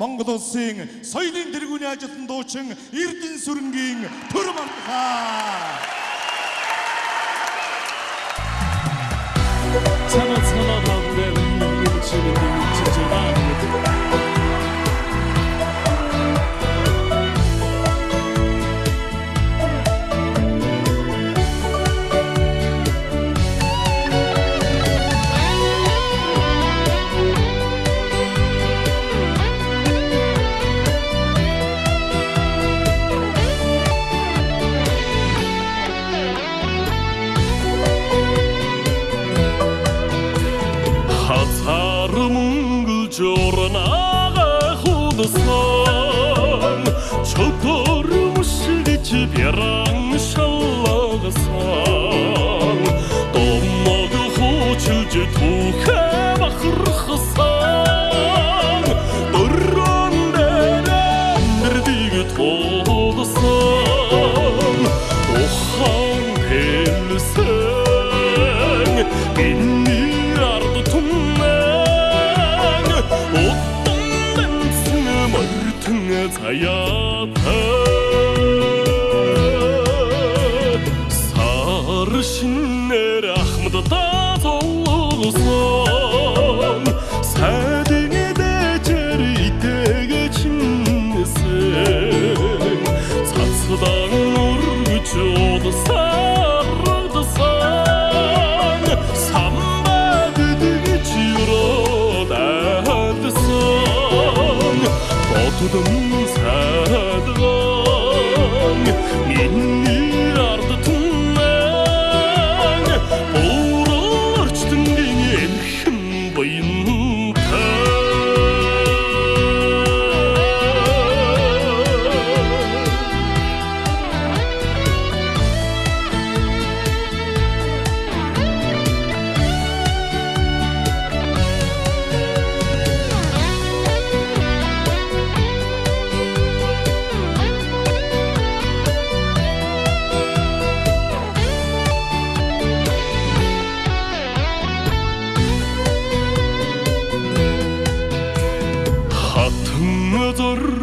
Монгол улсын соёлын тэргүүний ажилтан дуучин Эрдэнэ сүрэнгийн төр мантахаа. Цанаа цанаа багтаа нэг чигээр хазар мөнгөл жорнага худсан чотор мушгич бяран заяатаа сар шинээр ахмад тазолсон сайдын дэжэр итэгэ чинсэн цацдан үргэж удасардсан. Самбад дэгэж юрод адсан Отудам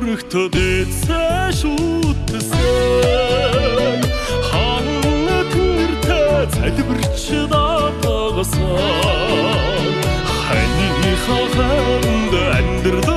зоригт дэцэ шүтсэн хан тэртэ залбирч датагасан хани хаханд амьдрдан